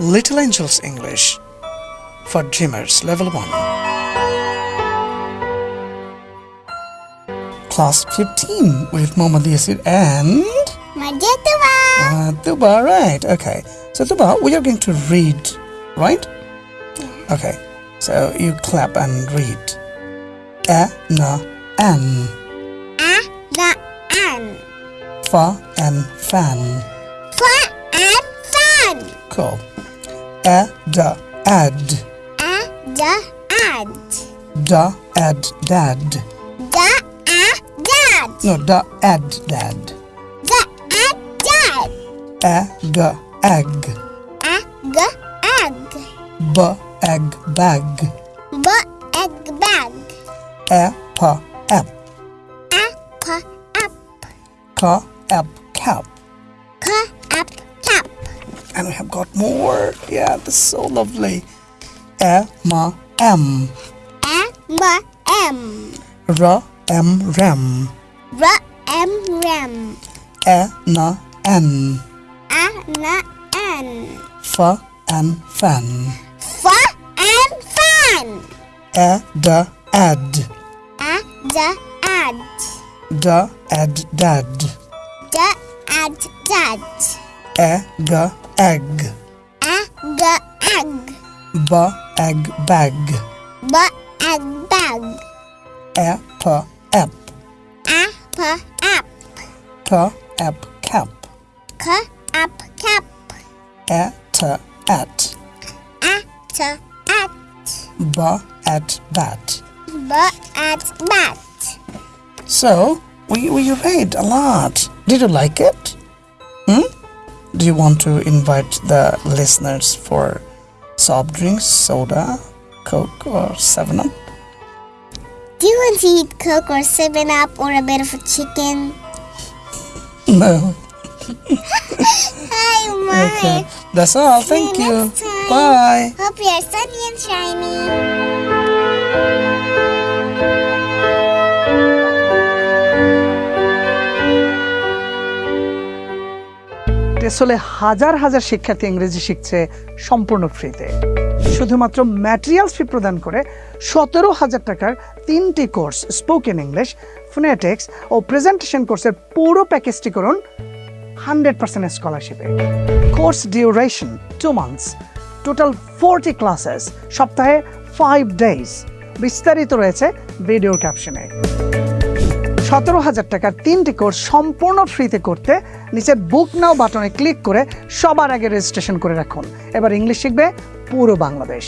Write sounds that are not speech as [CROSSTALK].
Little Angels English for Dreamers Level 1. Class 15 with Mohammad Yasir and Majatuba. uh, Tuba, right? Okay. So Tuba, we are going to read, right? Okay. So you clap and read. A na an A the an. fa and fan. Fa and fan. Cool. A da ad A the ad. da ad dad. The a dad. No, da ad dad. The a dad. A g egg. A g egg. B egg bag. B egg bag. A pa app. A pa up. Ka app cap. Ka up cap. And we have got more. Yeah, this is so lovely. M. A m m. R m ram. R m ram. A na n. A na n. Fa and fan. Fa and fan. A da ad. A the ad. Da ad dad. The ad dad. A g egg. A g egg. B egg bag. B egg bag. A pa app. A pa up. Ka app cap. Ka up cap. A ta at. A t at. B at bat. B at bat. So, we, we read a lot. Did you like it? Hmm? Do you want to invite the listeners for soft drinks, soda, Coke, or 7 Up? Do you want to eat Coke or 7 Up or a bit of a chicken? No. [LAUGHS] Hi, Mike. Okay. That's all. Thank you. time. Bye. Hope you're sunny and shiny. টেসলে হাজার হাজার শিক্ষার্থী ইংরেজি শিখছে সম্পূর্ণ ফ্রিতে। শুধুমাত্র materials ফি প্রদান করে সতেরো হাজার টাকার তিনটি কোর্স স্পোকেন ইংলিশ ফোনেটিক্স ও প্রেজেন্টেশন কোর্সের পুরো প্যাকেজটি করুন hundred percent স্কলারশিপে course duration two months total forty classes সপ্তাহে ফাইভ ডেজ বিস্তারিত রয়েছে ভিডিও ক্যাপশনে সতেরো হাজার টাকার তিনটি কোর্স সম্পূর্ণ ফ্রিতে করতে নিচের বুক নাও বাটনে ক্লিক করে সবার আগে রেজিস্ট্রেশন করে রাখুন। এবার ইংলিশ শিখবে পুরো বাংলাদেশ।